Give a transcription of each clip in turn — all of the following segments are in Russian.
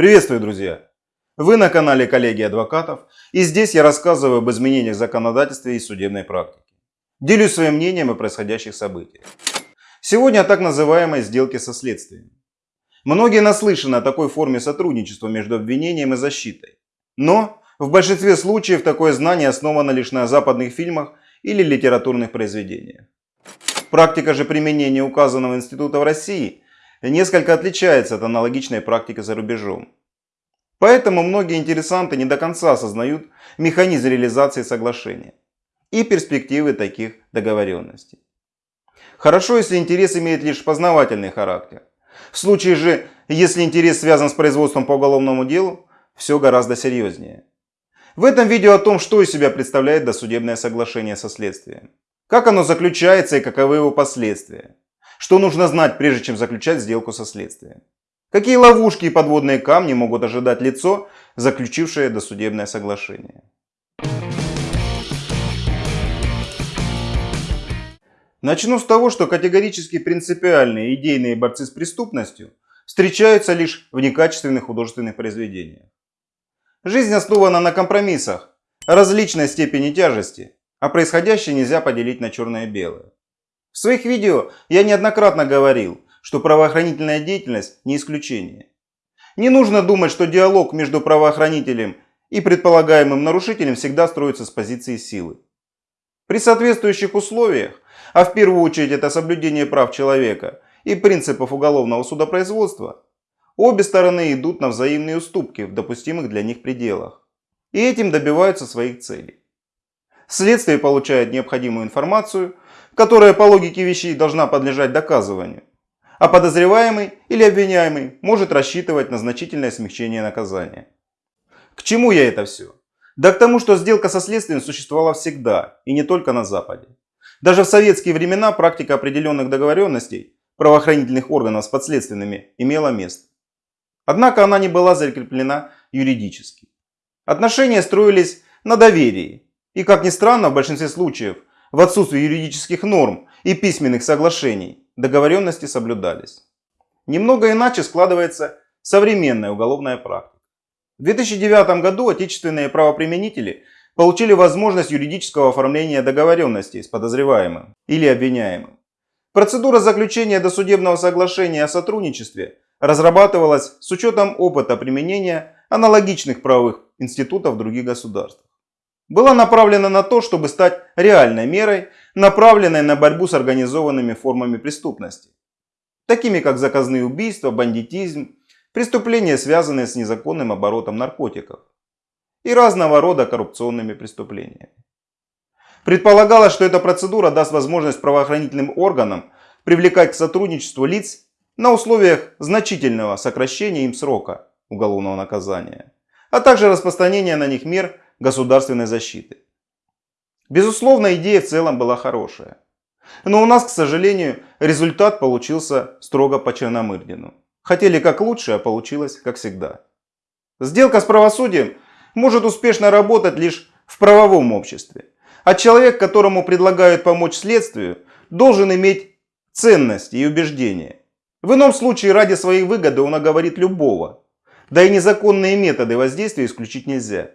Приветствую, друзья! Вы на канале коллеги адвокатов и здесь я рассказываю об изменениях в законодательстве и судебной практике. Делюсь своим мнением о происходящих событиях. Сегодня о так называемой сделке со следствием. Многие наслышаны о такой форме сотрудничества между обвинением и защитой. Но в большинстве случаев такое знание основано лишь на западных фильмах или литературных произведениях. Практика же применения указанного института в России несколько отличается от аналогичной практики за рубежом. Поэтому многие интересанты не до конца осознают механизм реализации соглашения и перспективы таких договоренностей. Хорошо, если интерес имеет лишь познавательный характер. В случае же, если интерес связан с производством по уголовному делу, все гораздо серьезнее. В этом видео о том, что из себя представляет досудебное соглашение со следствием, как оно заключается и каковы его последствия, что нужно знать, прежде чем заключать сделку со следствием, какие ловушки и подводные камни могут ожидать лицо, заключившее досудебное соглашение. Начну с того, что категорически принципиальные идейные борцы с преступностью встречаются лишь в некачественных художественных произведениях. Жизнь основана на компромиссах различной степени тяжести, а происходящее нельзя поделить на черное и белое. В своих видео я неоднократно говорил, что правоохранительная деятельность не исключение. Не нужно думать, что диалог между правоохранителем и предполагаемым нарушителем всегда строится с позиции силы. При соответствующих условиях, а в первую очередь это соблюдение прав человека и принципов уголовного судопроизводства, Обе стороны идут на взаимные уступки в допустимых для них пределах. И этим добиваются своих целей. Следствие получает необходимую информацию, которая по логике вещей должна подлежать доказыванию. А подозреваемый или обвиняемый может рассчитывать на значительное смягчение наказания. К чему я это все? Да к тому, что сделка со следствием существовала всегда, и не только на Западе. Даже в советские времена практика определенных договоренностей правоохранительных органов с подследственными имела место. Однако она не была закреплена юридически. Отношения строились на доверии. И, как ни странно, в большинстве случаев, в отсутствии юридических норм и письменных соглашений, договоренности соблюдались. Немного иначе складывается современная уголовная практика. В 2009 году отечественные правоприменители получили возможность юридического оформления договоренностей с подозреваемым или обвиняемым. Процедура заключения досудебного соглашения о сотрудничестве разрабатывалась с учетом опыта применения аналогичных правовых институтов других государствах. Была направлена на то, чтобы стать реальной мерой, направленной на борьбу с организованными формами преступности, такими как заказные убийства, бандитизм, преступления, связанные с незаконным оборотом наркотиков и разного рода коррупционными преступлениями. Предполагалось, что эта процедура даст возможность правоохранительным органам привлекать к сотрудничеству лиц на условиях значительного сокращения им срока уголовного наказания, а также распространения на них мер государственной защиты. Безусловно, идея в целом была хорошая. Но у нас, к сожалению, результат получился строго по Черномырдину. Хотели как лучше, а получилось как всегда. Сделка с правосудием может успешно работать лишь в правовом обществе. А человек, которому предлагают помочь следствию, должен иметь ценности и убеждения. В ином случае ради своей выгоды он оговорит любого. Да и незаконные методы воздействия исключить нельзя.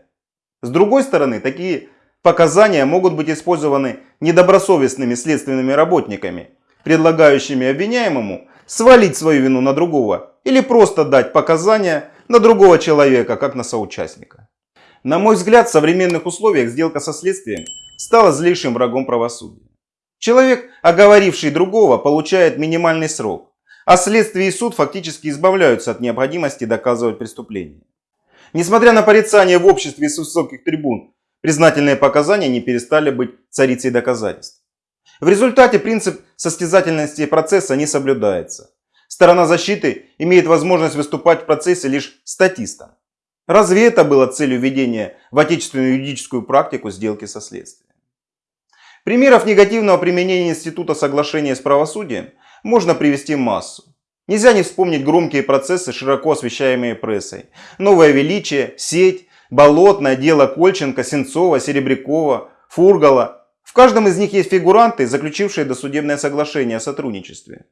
С другой стороны, такие показания могут быть использованы недобросовестными следственными работниками, предлагающими обвиняемому свалить свою вину на другого или просто дать показания на другого человека, как на соучастника. На мой взгляд, в современных условиях сделка со следствием стала злейшим врагом правосудия. Человек, оговоривший другого, получает минимальный срок, а следствие и суд фактически избавляются от необходимости доказывать преступление. Несмотря на порицание в обществе с высоких трибун, признательные показания не перестали быть царицей доказательств. В результате принцип состязательности процесса не соблюдается. Сторона защиты имеет возможность выступать в процессе лишь статистом. Разве это было целью введения в отечественную юридическую практику сделки со следствием? Примеров негативного применения института соглашения с правосудием можно привести массу. Нельзя не вспомнить громкие процессы, широко освещаемые прессой. Новое величие, сеть, болотное, дело Кольченко, Сенцова, Серебрякова, Фургала. В каждом из них есть фигуранты, заключившие досудебное соглашение о сотрудничестве.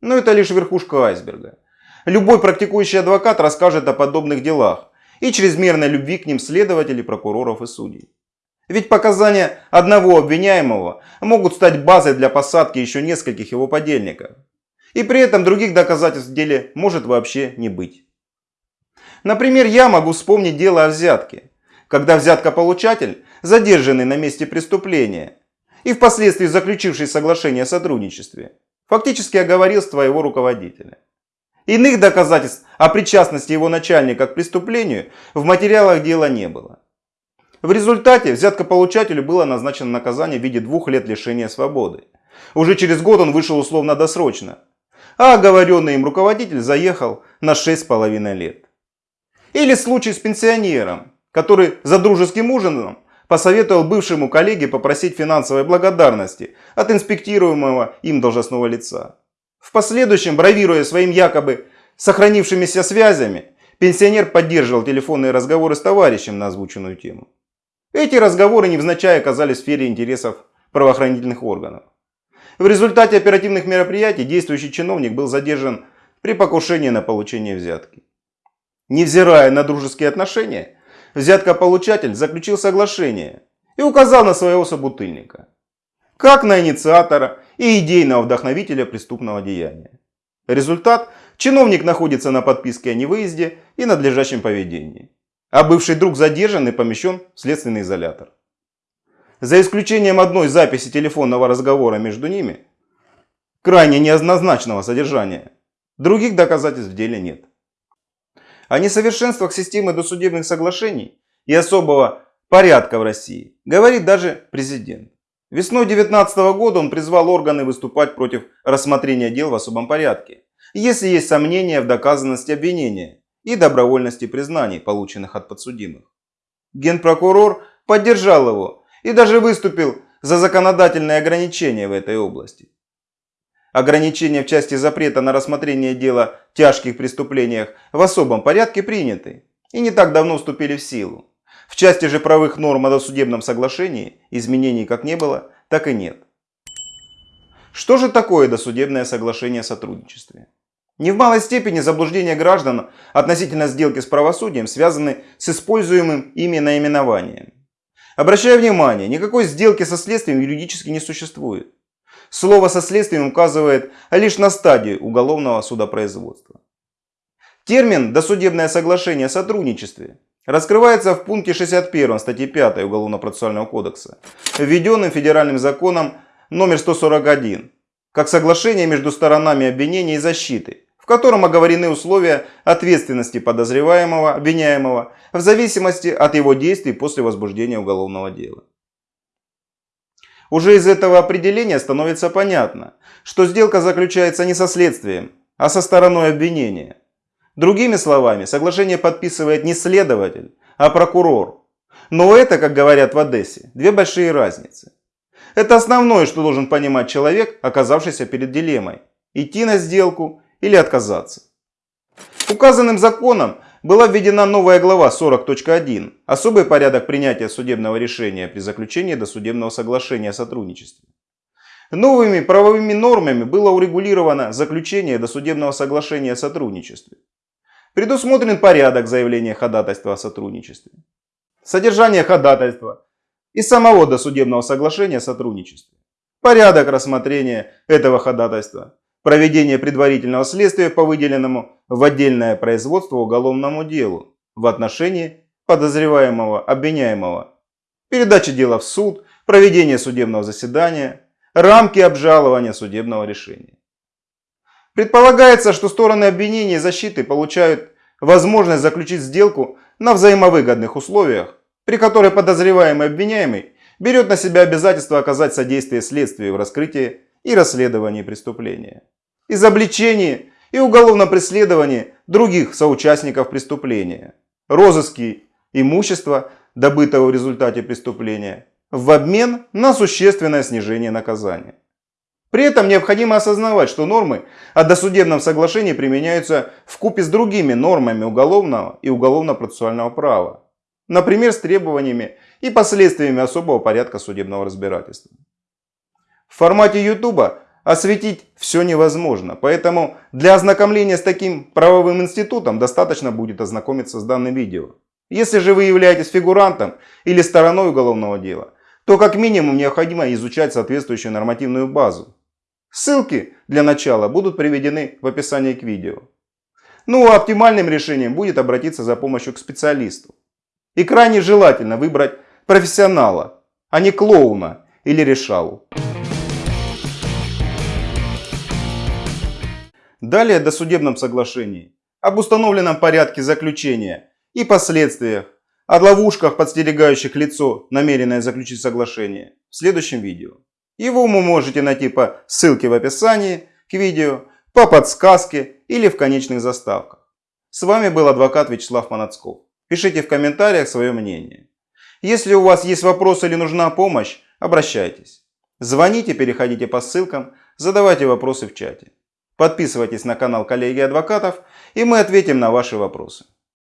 Но это лишь верхушка айсберга. Любой практикующий адвокат расскажет о подобных делах и чрезмерной любви к ним следователей, прокуроров и судей. Ведь показания одного обвиняемого могут стать базой для посадки еще нескольких его подельников. И при этом других доказательств в деле может вообще не быть. Например, я могу вспомнить дело о взятке, когда взяткополучатель, задержанный на месте преступления и впоследствии заключивший соглашение о сотрудничестве, фактически оговорил своего руководителя. Иных доказательств о причастности его начальника к преступлению в материалах дела не было. В результате взяткополучателю было назначено наказание в виде двух лет лишения свободы. Уже через год он вышел условно-досрочно, а оговоренный им руководитель заехал на 6,5 лет. Или случай с пенсионером, который за дружеским ужином посоветовал бывшему коллеге попросить финансовой благодарности от инспектируемого им должностного лица. В последующем, бравируя своим якобы сохранившимися связями, пенсионер поддерживал телефонные разговоры с товарищем на озвученную тему. Эти разговоры невзначай оказались в сфере интересов правоохранительных органов. В результате оперативных мероприятий действующий чиновник был задержан при покушении на получение взятки. Невзирая на дружеские отношения, взяткополучатель заключил соглашение и указал на своего собутыльника, как на инициатора и идейного вдохновителя преступного деяния. Результат – чиновник находится на подписке о невыезде и надлежащем поведении, а бывший друг задержан и помещен в следственный изолятор. За исключением одной записи телефонного разговора между ними, крайне неоднозначного содержания, других доказательств в деле нет. О несовершенствах системы досудебных соглашений и особого порядка в России говорит даже президент. Весной 2019 года он призвал органы выступать против рассмотрения дел в особом порядке, если есть сомнения в доказанности обвинения и добровольности признаний, полученных от подсудимых. Генпрокурор поддержал его и даже выступил за законодательные ограничения в этой области. Ограничения в части запрета на рассмотрение дела в тяжких преступлениях в особом порядке приняты и не так давно вступили в силу. В части же правых норм о досудебном соглашении изменений как не было, так и нет. Что же такое досудебное соглашение о сотрудничестве? Не в малой степени заблуждения граждан относительно сделки с правосудием связаны с используемым ими наименованием. Обращаю внимание, никакой сделки со следствием юридически не существует. Слово со следствием указывает лишь на стадию уголовного судопроизводства. Термин «досудебное соглашение о сотрудничестве» раскрывается в пункте 61 статьи 5 Уголовно-процессуального кодекса, введенным федеральным законом номер 141, как соглашение между сторонами обвинения и защиты, котором оговорены условия ответственности подозреваемого, обвиняемого, в зависимости от его действий после возбуждения уголовного дела. Уже из этого определения становится понятно, что сделка заключается не со следствием, а со стороной обвинения. Другими словами, соглашение подписывает не следователь, а прокурор. Но это, как говорят в Одессе, две большие разницы. Это основное, что должен понимать человек, оказавшийся перед дилеммой. Идти на сделку или отказаться. Указанным законом была введена новая глава 40.1 «Особый порядок принятия судебного решения при заключении досудебного соглашения о сотрудничестве». Новыми правовыми нормами было урегулировано заключение досудебного соглашения о сотрудничестве. Предусмотрен порядок заявления ходатайства о сотрудничестве, содержание ходатайства и самого досудебного соглашения о сотрудничестве, порядок рассмотрения этого ходатайства, проведение предварительного следствия по выделенному в отдельное производство уголовному делу в отношении подозреваемого, обвиняемого, передача дела в суд, проведение судебного заседания, рамки обжалования судебного решения. Предполагается, что стороны обвинения и защиты получают возможность заключить сделку на взаимовыгодных условиях, при которой подозреваемый обвиняемый берет на себя обязательство оказать содействие следствию в раскрытии и расследовании преступления, изобличении и уголовном преследовании других соучастников преступления, розыски имущества, добытого в результате преступления, в обмен на существенное снижение наказания. При этом необходимо осознавать, что нормы о досудебном соглашении применяются в купе с другими нормами уголовного и уголовно-процессуального права, например, с требованиями и последствиями особого порядка судебного разбирательства. В формате YouTube осветить все невозможно. Поэтому для ознакомления с таким правовым институтом достаточно будет ознакомиться с данным видео. Если же вы являетесь фигурантом или стороной уголовного дела, то как минимум необходимо изучать соответствующую нормативную базу. Ссылки для начала будут приведены в описании к видео. Ну а оптимальным решением будет обратиться за помощью к специалисту. И крайне желательно выбрать профессионала, а не клоуна или решалу. Далее о досудебном соглашении, об установленном порядке заключения и последствиях, о ловушках, подстерегающих лицо, намеренное заключить соглашение, в следующем видео. Его вы можете найти по ссылке в описании к видео, по подсказке или в конечных заставках. С вами был адвокат Вячеслав Манацков. Пишите в комментариях свое мнение. Если у вас есть вопросы или нужна помощь, обращайтесь. Звоните, переходите по ссылкам, задавайте вопросы в чате. Подписывайтесь на канал коллеги адвокатов и мы ответим на ваши вопросы.